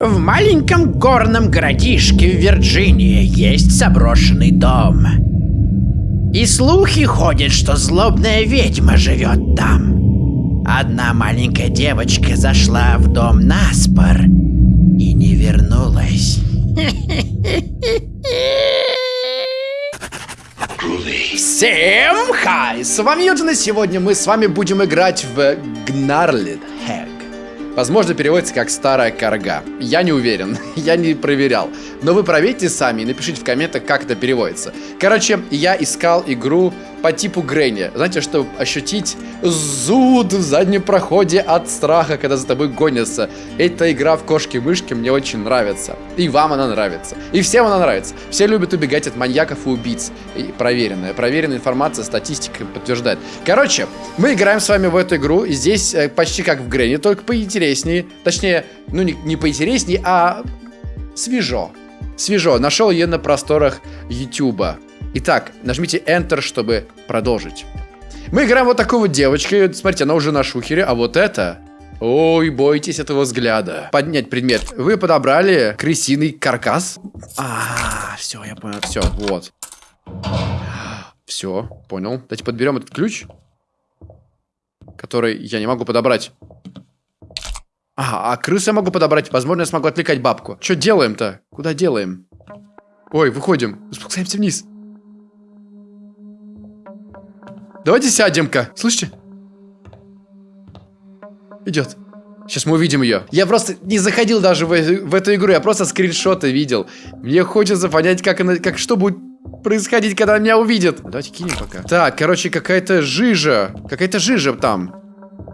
В маленьком горном городишке в Вирджинии есть заброшенный дом. И слухи ходят, что злобная ведьма живет там. Одна маленькая девочка зашла в дом на спор и не вернулась. Всем хай! С вами Юджин, и сегодня мы с вами будем играть в Gnarled Hack. Возможно, переводится как «старая корга». Я не уверен, я не проверял. Но вы проверьте сами и напишите в комментах, как это переводится. Короче, я искал игру по типу Грэнни. Знаете, чтобы ощутить зуд в заднем проходе от страха, когда за тобой гонятся. Эта игра в кошки-мышки мне очень нравится. И вам она нравится. И всем она нравится. Все любят убегать от маньяков и убийц. И проверенная. Проверенная информация, статистика подтверждает. Короче, мы играем с вами в эту игру. И здесь э, почти как в Грэнни, только поинтереснее. Точнее, ну не, не поинтереснее, а свежо. Свежо. Нашел ее на просторах Ютуба. Итак, нажмите Enter, чтобы продолжить. Мы играем вот такую вот девочку. Смотрите, она уже на шухере. А вот это... Ой, бойтесь этого взгляда. Поднять предмет. Вы подобрали крысиный каркас. А, все, я понял. Все, вот. Все, понял. Давайте подберем этот ключ. Который я не могу подобрать. Ага, а крысу я могу подобрать. Возможно, я смогу отвлекать бабку. Что делаем-то? Куда делаем? Ой, выходим. Спускаемся вниз. Давайте сядем-ка. Слышите? Идет. Сейчас мы увидим ее. Я просто не заходил даже в, в эту игру, я просто скриншоты видел. Мне хочется понять, как она, как что будет происходить, когда она меня увидит. Давайте кинем пока. Так, короче, какая-то жижа. Какая-то жижа там.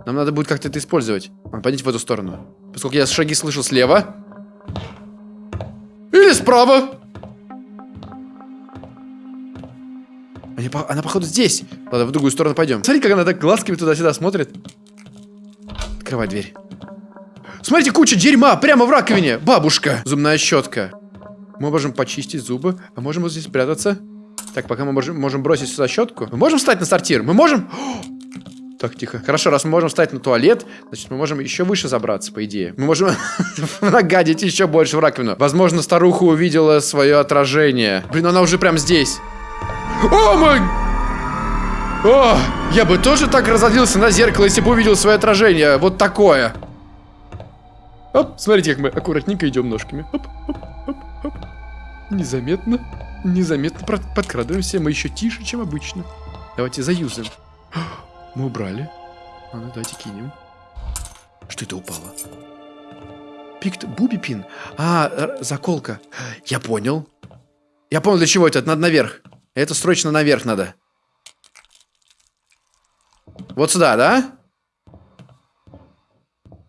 Нам надо будет как-то это использовать. Пойдите в эту сторону. Поскольку я шаги слышу слева. Или справа. Они, она, походу, здесь. Ладно, в другую сторону пойдем. Смотри, как она так глазками туда-сюда смотрит. Открывай дверь. Смотрите, куча дерьма прямо в раковине. Бабушка. Зубная щетка. Мы можем почистить зубы, а можем вот здесь спрятаться. Так, пока мы можем, можем бросить сюда щетку. Мы можем встать на сортир? Мы можем... Так, тихо. Хорошо, раз мы можем встать на туалет, значит, мы можем еще выше забраться, по идее. Мы можем нагадить еще больше в раковину. Возможно, старуха увидела свое отражение. Блин, она уже прям здесь. О мой... О, я бы тоже так разозлился на зеркало, если бы увидел свое отражение. Вот такое. Оп, смотрите, как мы аккуратненько идем ножками. Оп, оп, оп, оп. Незаметно, незаметно подкрадываемся. Мы еще тише, чем обычно. Давайте заюзаем. Мы убрали. А ну, давайте кинем. Что это упало? Пикт Бубипин. А, заколка. Я понял. Я понял, для чего это. Это надо наверх. Это срочно наверх надо. Вот сюда, да?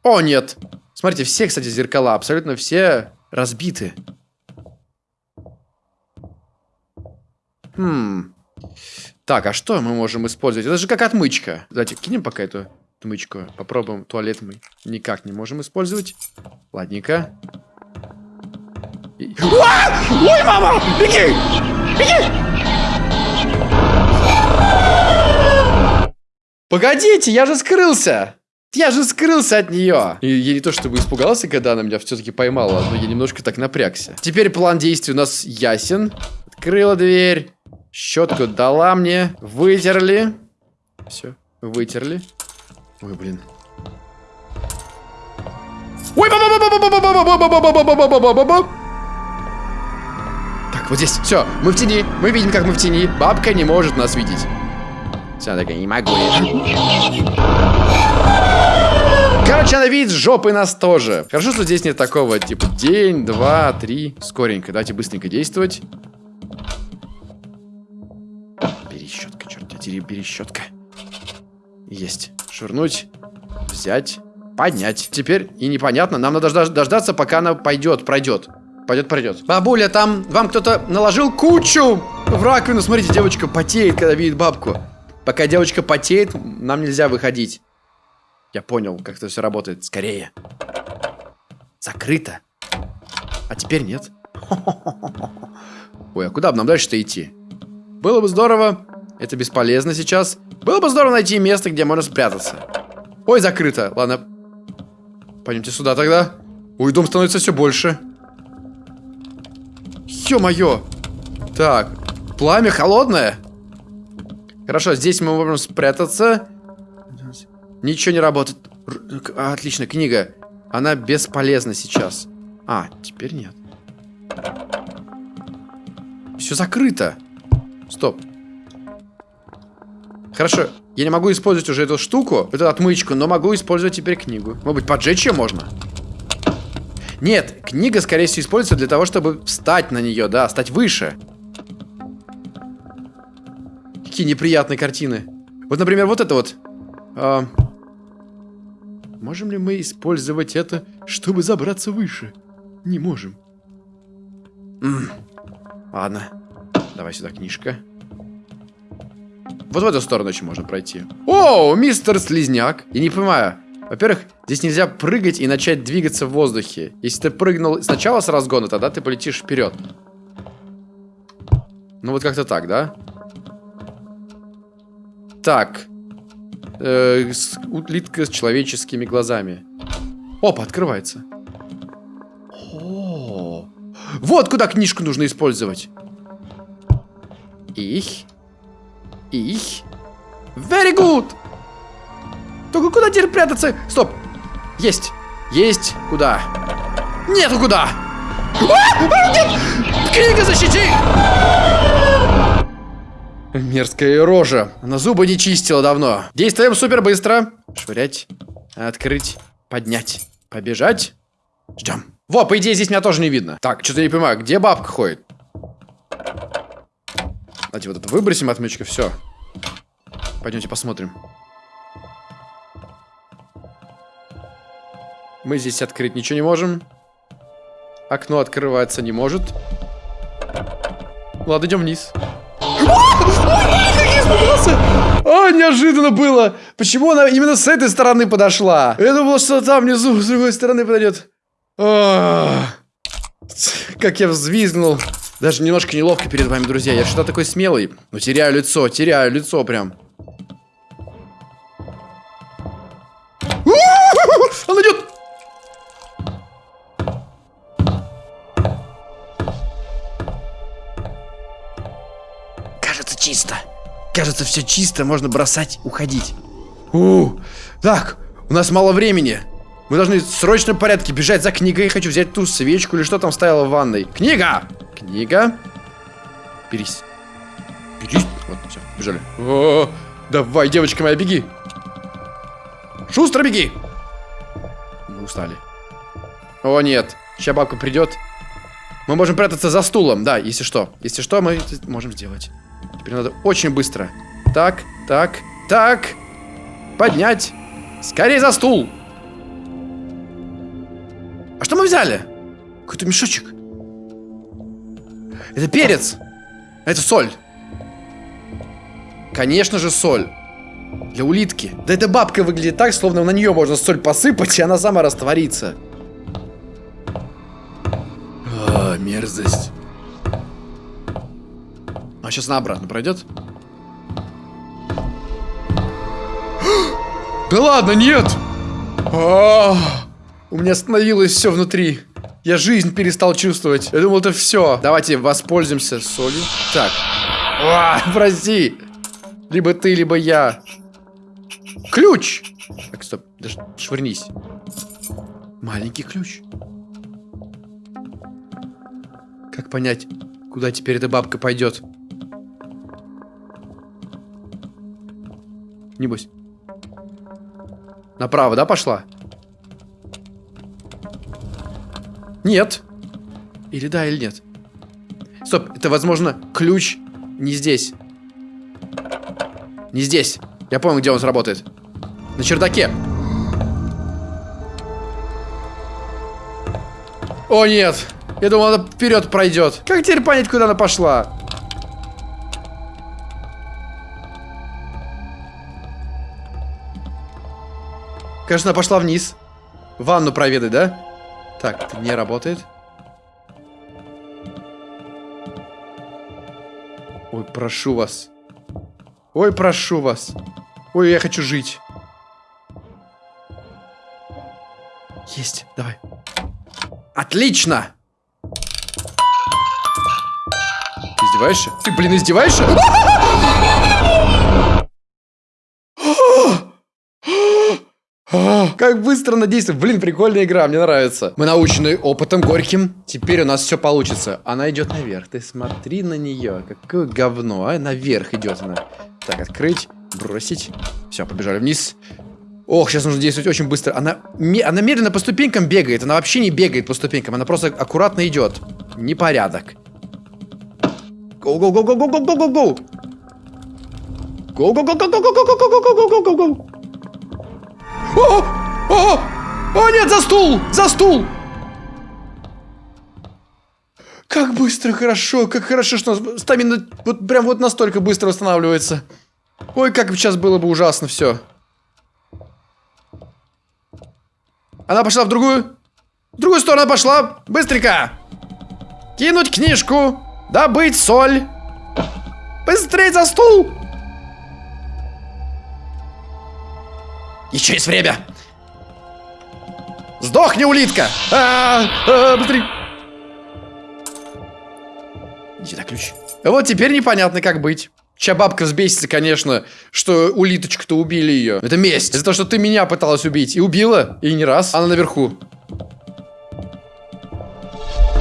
О, нет. Смотрите, все, кстати, зеркала, абсолютно все разбиты. Хм. Так, а что мы можем использовать? Это же как отмычка. Давайте кинем пока эту отмычку. Попробуем. Туалет мы никак не можем использовать. Ладненько. И... Ой, мама! Беги! Беги! Погодите, я же скрылся! Я же скрылся от нее! И я не то чтобы испугался, когда она меня все-таки поймала, но я немножко так напрягся. Теперь план действий у нас ясен. Открыла дверь. Щетку дала мне. Вытерли. Все, вытерли. Ой, блин. Ой, Так, вот здесь. Все, мы в тени. Мы видим, как мы в тени. Бабка не может нас видеть. Все, она такая, не могу Короче, она видит жопы нас тоже. Хорошо, что здесь нет такого, типа, день, два, три. Скоренько, давайте быстренько действовать. Тебя, перещетка. Есть. Швырнуть, взять, поднять. Теперь и непонятно, нам надо дождаться, пока она пойдет, пройдет. Пойдет, пройдет. Бабуля, там вам кто-то наложил кучу в раковину. Смотрите, девочка потеет, когда видит бабку. Пока девочка потеет, нам нельзя выходить. Я понял, как это все работает. Скорее. Закрыто. А теперь нет. Ой, а куда бы нам дальше-то идти? Было бы здорово. Это бесполезно сейчас. Было бы здорово найти место, где можно спрятаться. Ой, закрыто. Ладно. Пойдемте сюда тогда. Ой, дом становится все больше. Ё-моё! Так, пламя холодное. Хорошо, здесь мы можем спрятаться. Ничего не работает. Р отлично, книга. Она бесполезна сейчас. А, теперь нет. Все закрыто. Стоп. Хорошо, я не могу использовать уже эту штуку, эту отмычку, но могу использовать теперь книгу. Может быть, поджечь ее можно? Нет, книга, скорее всего, используется для того, чтобы встать на нее, да, стать выше. Какие неприятные картины. Вот, например, вот это вот. А... Можем ли мы использовать это, чтобы забраться выше? Не можем. М -м. Ладно. Давай сюда книжка. Вот в эту сторону еще можно пройти. О, мистер Слизняк. Я не понимаю. Во-первых, здесь нельзя прыгать и начать двигаться в воздухе. Если ты прыгнул сначала с разгона, тогда ты полетишь вперед. Ну вот как-то так, да? Так. Э, с, улитка с человеческими глазами. Опа, открывается. О, вот куда книжку нужно использовать. Их. Их. Very good. Только куда теперь прятаться? Стоп. Есть. Есть. Куда? Нету куда. А! А, нет! Книга защити! Мерзкая рожа. Она зубы не чистила давно. Действуем супер быстро. Швырять. Открыть. Поднять. Побежать. Ждем. Во, по идее, здесь меня тоже не видно. Так, что-то не понимаю, где бабка ходит? Давайте вот это выбросим отмычка, все. Пойдемте посмотрим. Мы здесь открыть ничего не можем. Окно открывается не может. Ладно, идем вниз. А, неожиданно было. Почему она именно с этой стороны подошла? Я думал, что там внизу с другой стороны подойдет. Как я взвизгнул. Даже немножко неловко перед вами, друзья. Я что-то такой смелый. Но теряю лицо, теряю лицо прям. Он идет! чисто. Кажется, все чисто, можно бросать, уходить. У, так, у нас мало времени. Мы должны в срочном порядке бежать за книгой. Я хочу взять ту свечку или что там стояло в ванной. Книга! Книга. Берись. Берись. Вот, все, бежали. О, давай, девочка моя, беги. Шустро беги. Мы устали. О, нет. Сейчас бабка придет. Мы можем прятаться за стулом, да, если что. Если что, мы это можем сделать. Теперь надо очень быстро. Так, так, так. Поднять. Скорее за стул. А что мы взяли? Какой-то мешочек. Это перец. Это соль. Конечно же соль. Для улитки. Да эта бабка выглядит так, словно на нее можно соль посыпать, и она сама растворится. А, мерзость. А сейчас она обратно пройдет? Да ладно, нет! А, у меня остановилось все внутри. Я жизнь перестал чувствовать. Я думал, это все. Давайте воспользуемся солью. Так. А, прости. Либо ты, либо я. Ключ! Так, стоп. Даже швырнись. Маленький ключ. Как понять, куда теперь эта бабка пойдет? Небось. Направо, да, пошла? Нет. Или да, или нет. Стоп, это, возможно, ключ не здесь. Не здесь. Я понял, где он сработает. На чердаке. О, нет. Я думал, она вперед пройдет. Как теперь понять, куда она пошла? Кажется, она пошла вниз. Ванну проведать, да? Так, не работает. Ой, прошу вас. Ой, прошу вас. Ой, я хочу жить. Есть, давай. Отлично! Издеваешься? Ты, блин, издеваешься? Как быстро она действует. Блин, прикольная игра, мне нравится. Мы научены опытом горьким. Теперь у нас все получится. Она идет наверх. Ты смотри на нее. Какое говно, а? Наверх идет она. Так, открыть, бросить. Все, побежали вниз. Ох, сейчас нужно действовать очень быстро. Она, она медленно по ступенькам бегает. Она вообще не бегает по ступенькам. Она просто аккуратно идет. Непорядок. Go-go-go-go-go-go-go-go! Go-go-go-go-go-go-go-go-go-go-go! О! О! О, нет, за стул! За стул! Как быстро, хорошо, как хорошо, что стамина вот прям вот настолько быстро восстанавливается. Ой, как сейчас было бы ужасно все. Она пошла в другую. В другую сторону пошла. Быстренько. Кинуть книжку. Добыть соль. Быстрее за стул. Еще есть время. Сдохни, улитка. А -а -а, быстрей. Иди сюда, ключ. Вот теперь непонятно, как быть. Чья бабка взбесится, конечно, что улиточку-то убили ее. Это месть. За то, что ты меня пыталась убить. И убила. И не раз. Она наверху.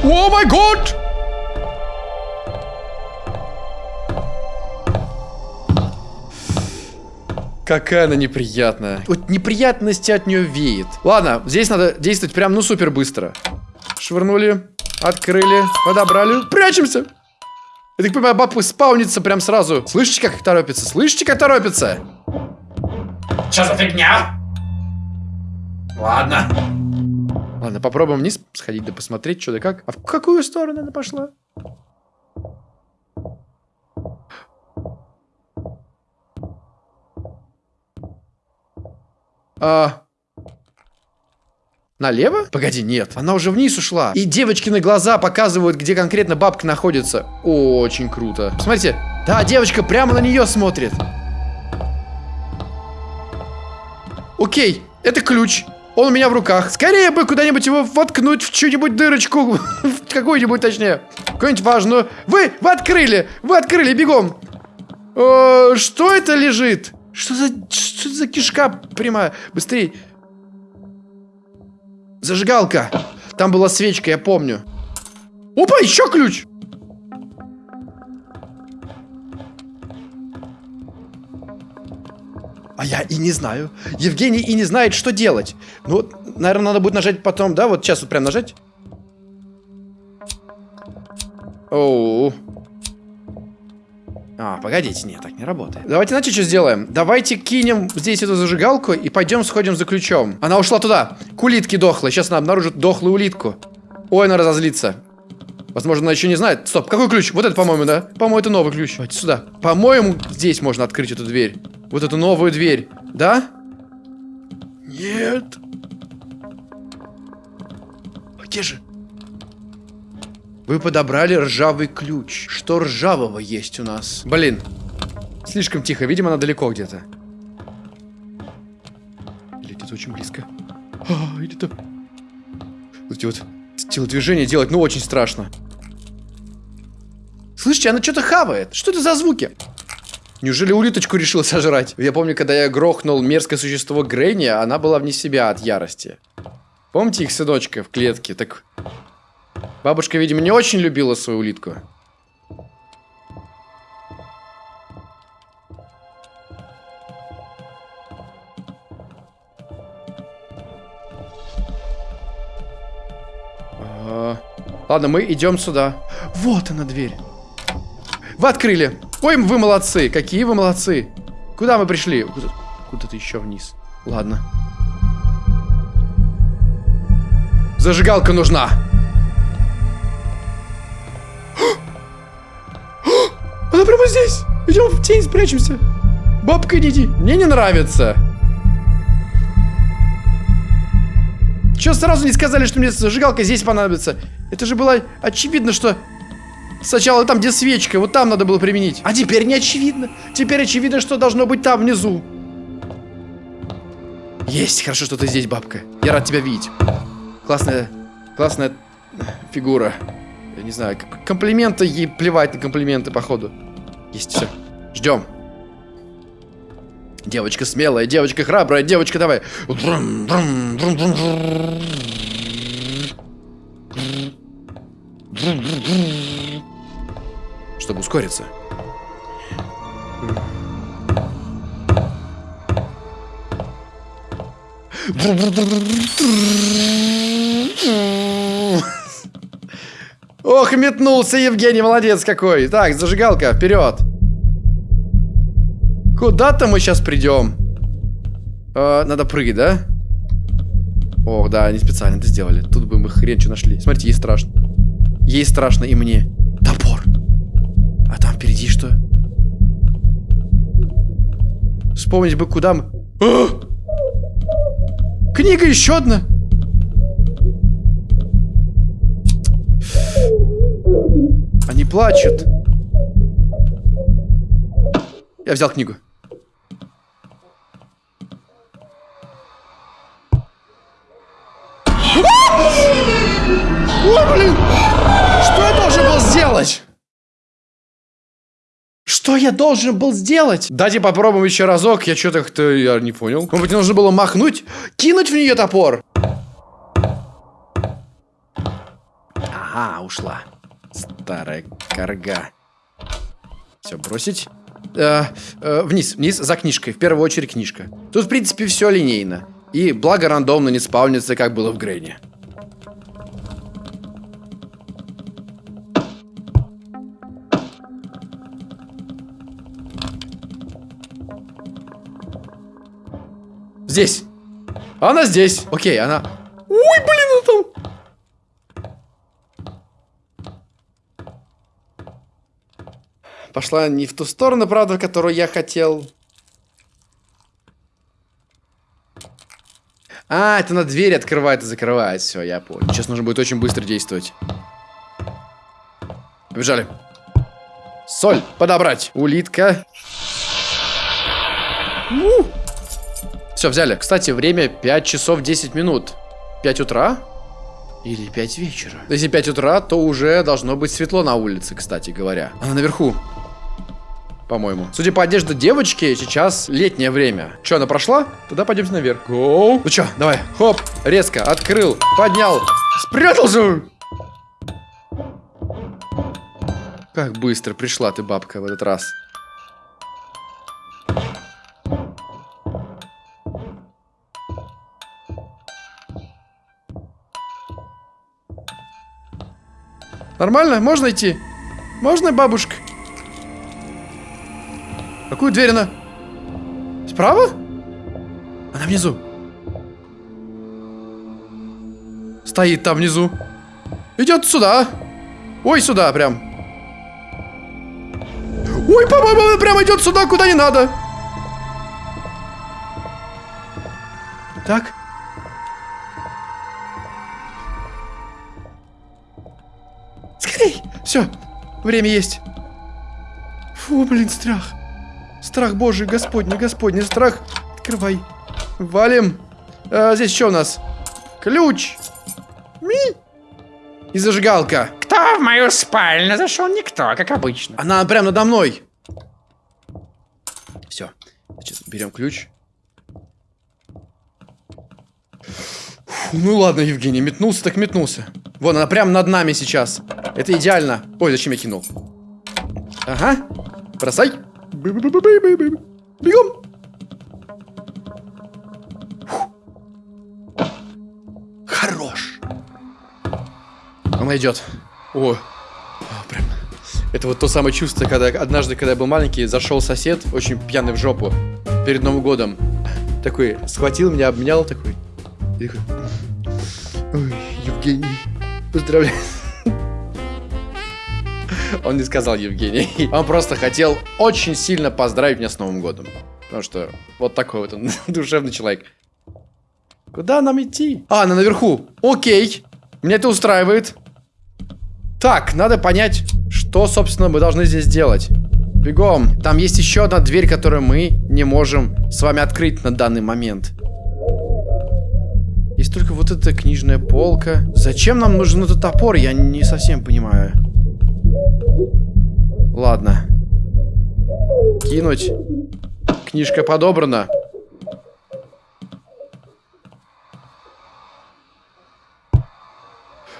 О май год! Какая она неприятная. Вот неприятности от нее веет. Ладно, здесь надо действовать прям, ну, супер быстро. Швырнули, открыли, подобрали. Прячемся! Я так понимаю, бабка спаунится прям сразу. Слышите, как торопится? Слышите, как торопится? Что за фигня? Ладно. Ладно, попробуем вниз сходить, да посмотреть, что да как. А в какую сторону она пошла? А... Налево? Погоди, нет. Она уже вниз ушла. И девочки на глаза показывают, где конкретно бабка находится. Очень круто. Смотрите. Да, девочка прямо на нее смотрит. Окей, это ключ. Он у меня в руках. Скорее бы куда-нибудь его воткнуть в чью-нибудь дырочку. в какую-нибудь, точнее. Какую-нибудь важную. Вы, вы открыли. Вы открыли, бегом. Э, что это лежит? Что за, что за кишка прямая? Быстрее. Зажигалка. Там была свечка, я помню. Опа, еще ключ. А я и не знаю. Евгений и не знает, что делать. Ну, наверное, надо будет нажать потом, да? Вот сейчас вот прям нажать. Оу. А, погодите, нет, так не работает. Давайте, знаете, что сделаем? Давайте кинем здесь эту зажигалку и пойдем сходим за ключом. Она ушла туда. К улитке дохлой. Сейчас она обнаружит дохлую улитку. Ой, она разозлится. Возможно, она еще не знает. Стоп, какой ключ? Вот это, по-моему, да? По-моему, это новый ключ. Давайте сюда. По-моему, здесь можно открыть эту дверь. Вот эту новую дверь. Да? Нет. Где же? Вы подобрали ржавый ключ. Что ржавого есть у нас? Блин. Слишком тихо. Видимо, она далеко где-то. Или где-то очень близко. А, или то... Вот эти вот телодвижения делать, ну, очень страшно. Слышите, она что-то хавает. Что это за звуки? Неужели улиточку решила сожрать? Я помню, когда я грохнул мерзкое существо Грэнни, она была вне себя от ярости. Помните их сыночка в клетке? Так Бабушка, видимо, не очень любила свою улитку. А, ладно, мы идем сюда. Вот она дверь. Вы открыли. Ой, вы молодцы. Какие вы молодцы. Куда мы пришли? Куда-то еще вниз. Ладно. Зажигалка нужна. Она прямо здесь. Идем в тень, спрячемся. Бабка, иди. Мне не нравится. Че сразу не сказали, что мне зажигалка здесь понадобится? Это же было очевидно, что сначала там, где свечка, вот там надо было применить. А теперь не очевидно. Теперь очевидно, что должно быть там внизу. Есть, хорошо, что ты здесь, бабка. Я рад тебя видеть. Классная, классная фигура. Я не знаю, комплименты ей плевать на комплименты, походу. Есть все. Ждем. Девочка смелая, девочка храбрая, девочка давай. Чтобы ускориться. Ох, метнулся Евгений, молодец какой. Так, зажигалка, вперед. Куда-то мы сейчас придем. Э, надо прыгать, да? Ох, да, они специально это сделали. Тут бы мы хрен что нашли. Смотрите, ей страшно. Ей страшно и мне. Топор. А там впереди что? Вспомнить бы, куда мы... А! Книга еще одна. Они плачут. Я взял книгу. Что я должен был сделать? Дайте попробуем еще разок. Я что-то как-то я не понял. Может быть, нужно было махнуть? Кинуть в нее топор? Ага, ушла. Старая корга. Все, бросить. Э, э, вниз, вниз, за книжкой. В первую очередь книжка. Тут, в принципе, все линейно. И благо рандомно не спавнится, как было в Грейне. Здесь. Она здесь. Окей, она... Ой, блин, она там... Пошла не в ту сторону, правда, которую я хотел. А, это на двери открывает и закрывает. Все, я понял. Сейчас нужно будет очень быстро действовать. Побежали. Соль подобрать. Улитка. Все, взяли. Кстати, время 5 часов 10 минут. 5 утра? Или 5 вечера? Если 5 утра, то уже должно быть светло на улице, кстати говоря. Она наверху. По-моему. Судя по одежде девочки, сейчас летнее время. Че, она прошла? Тогда пойдемте наверх. Гоу. Ну что, давай. Хоп. Резко. Открыл. Поднял. Спрятался. Как быстро пришла ты, бабка, в этот раз. Нормально? Можно идти? Можно, бабушка? Какую дверь она? Справа? Она внизу. Стоит там внизу. Идет сюда. Ой, сюда прям. Ой, по-моему, прям идет сюда, куда не надо. Так. Все, время есть. Фу, блин, страх. Страх божий, господний, господний, страх. Открывай. Валим. А, здесь что у нас? Ключ. Ми. И зажигалка. Кто в мою спальню зашел? Никто, как обычно. Она прям надо мной. Все. Значит, берем ключ. Фу, ну ладно, Евгений, метнулся так метнулся. Вон, она прям над нами сейчас. Это идеально. Ой, зачем я кинул? Ага. Бросай. Бегом. Хорош. Она идет. О, а, прям. Это вот то самое чувство, когда однажды, когда я был маленький, зашел сосед, очень пьяный в жопу, перед Новым годом. Такой, схватил меня, обнял, такой. Такой. Ой, Евгений, поздравляю. Он не сказал Евгений. Он просто хотел очень сильно поздравить меня с Новым годом. Потому что вот такой вот он душевный человек. Куда нам идти? А, она наверху. Окей. Меня это устраивает. Так, надо понять, что, собственно, мы должны здесь делать. Бегом. Там есть еще одна дверь, которую мы не можем с вами открыть на данный момент. Только вот эта книжная полка. Зачем нам нужен этот топор, я не совсем понимаю. Ладно. Кинуть. Книжка подобрана.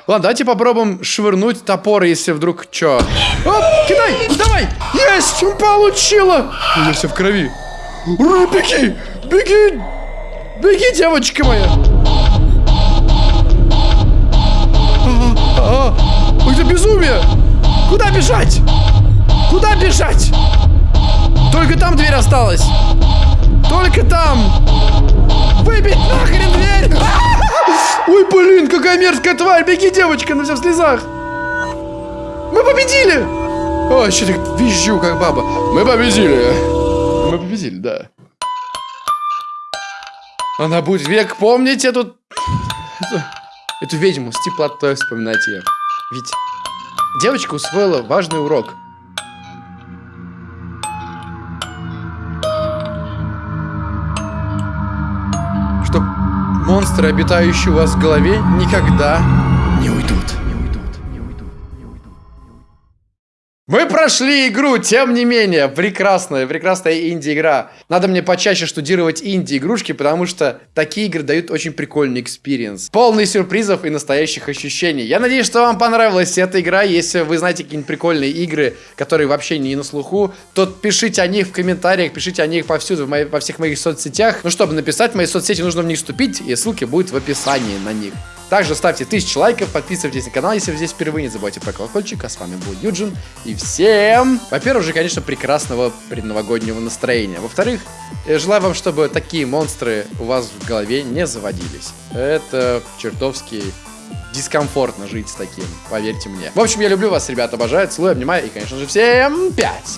Ладно, давайте попробуем швырнуть топор, если вдруг чё. Оп, кидай, давай! Есть, получила! У меня все в крови. Ура, беги, беги, беги, девочка моя. А, а, это безумие! Куда бежать? Куда бежать? Только там дверь осталась. Только там. Выбить нахрен дверь! Ой, блин, какая мерзкая тварь! Беги, девочка, на вся слезах! Мы победили! О, еще так визжу, как баба. Мы победили. Мы победили, да. Она будет век помнить эту... Эту, ведьму с теплотой вспоминать ее. Ведь девочка усвоила важный урок. Что монстры, обитающие у вас в голове, никогда Мы прошли игру, тем не менее, прекрасная, прекрасная инди-игра. Надо мне почаще штудировать инди-игрушки, потому что такие игры дают очень прикольный experience. Полный сюрпризов и настоящих ощущений. Я надеюсь, что вам понравилась эта игра. Если вы знаете какие-нибудь прикольные игры, которые вообще не на слуху, то пишите о них в комментариях, пишите о них повсюду, в моей, во всех моих соцсетях. Ну, чтобы написать мои соцсети, нужно в них вступить, и ссылки будут в описании на них. Также ставьте тысячу лайков, подписывайтесь на канал, если вы здесь впервые, не забывайте про колокольчик. А с вами был Юджин. И всем, во-первых, же, конечно, прекрасного предновогоднего настроения. Во-вторых, желаю вам, чтобы такие монстры у вас в голове не заводились. Это чертовски дискомфортно жить с таким, поверьте мне. В общем, я люблю вас, ребята, обожаю, целую, обнимаю и, конечно же, всем пять!